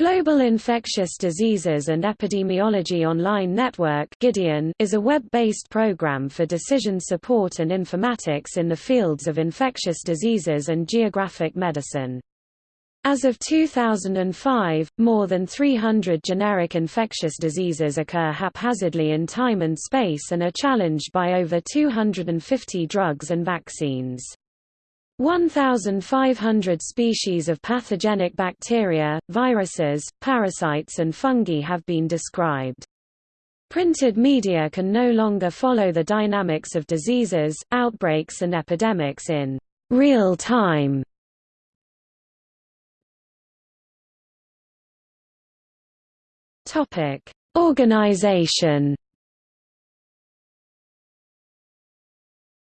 Global Infectious Diseases and Epidemiology Online Network Gideon is a web-based program for decision support and informatics in the fields of infectious diseases and geographic medicine. As of 2005, more than 300 generic infectious diseases occur haphazardly in time and space and are challenged by over 250 drugs and vaccines. 1,500 species of pathogenic bacteria, viruses, parasites and fungi have been described. Printed media can no longer follow the dynamics of diseases, outbreaks and epidemics in real time. Organization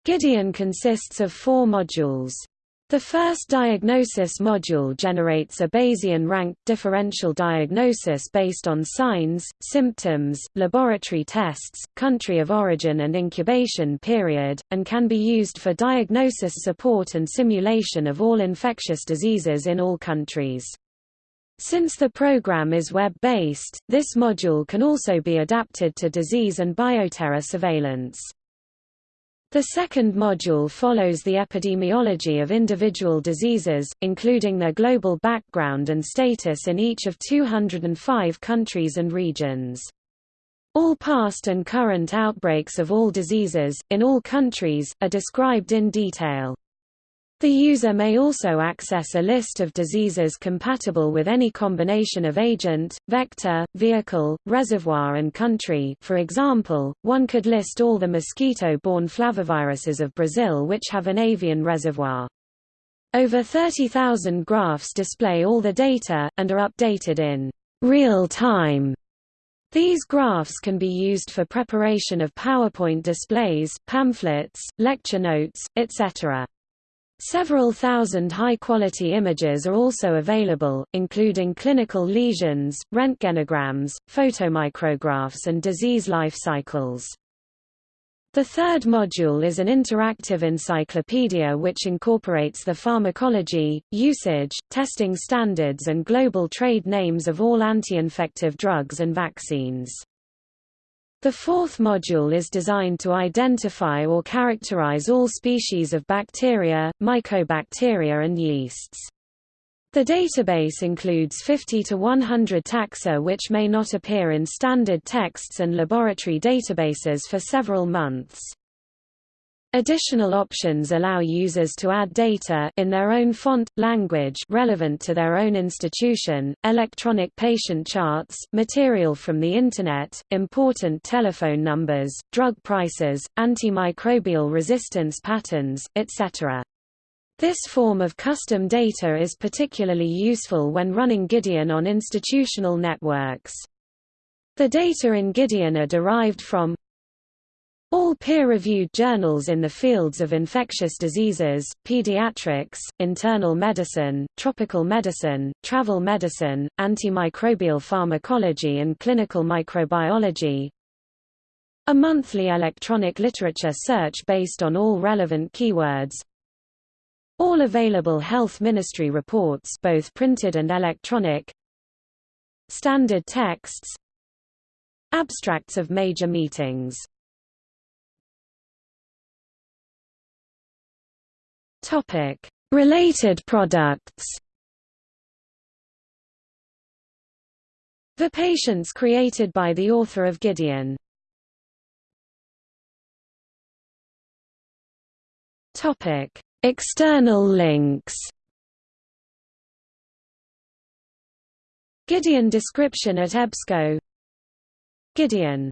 Gideon consists of four modules. The first diagnosis module generates a Bayesian ranked differential diagnosis based on signs, symptoms, laboratory tests, country of origin and incubation period, and can be used for diagnosis support and simulation of all infectious diseases in all countries. Since the program is web-based, this module can also be adapted to disease and bioterror surveillance. The second module follows the epidemiology of individual diseases, including their global background and status in each of 205 countries and regions. All past and current outbreaks of all diseases, in all countries, are described in detail. The user may also access a list of diseases compatible with any combination of agent, vector, vehicle, reservoir and country for example, one could list all the mosquito-borne flaviviruses of Brazil which have an avian reservoir. Over 30,000 graphs display all the data, and are updated in real time. These graphs can be used for preparation of PowerPoint displays, pamphlets, lecture notes, etc. Several thousand high-quality images are also available, including clinical lesions, röntgenograms, photomicrographs and disease life cycles. The third module is an interactive encyclopedia which incorporates the pharmacology, usage, testing standards and global trade names of all anti-infective drugs and vaccines. The fourth module is designed to identify or characterize all species of bacteria, mycobacteria and yeasts. The database includes 50 to 100 taxa which may not appear in standard texts and laboratory databases for several months. Additional options allow users to add data in their own font, language relevant to their own institution, electronic patient charts, material from the Internet, important telephone numbers, drug prices, antimicrobial resistance patterns, etc. This form of custom data is particularly useful when running Gideon on institutional networks. The data in Gideon are derived from all peer-reviewed journals in the fields of infectious diseases, pediatrics, internal medicine, tropical medicine, travel medicine, antimicrobial pharmacology and clinical microbiology. A monthly electronic literature search based on all relevant keywords. All available health ministry reports both printed and electronic. Standard texts. Abstracts of major meetings Topic: Related products. The patients created by the author of Gideon. Topic: External links. Gideon description at EBSCO Gideon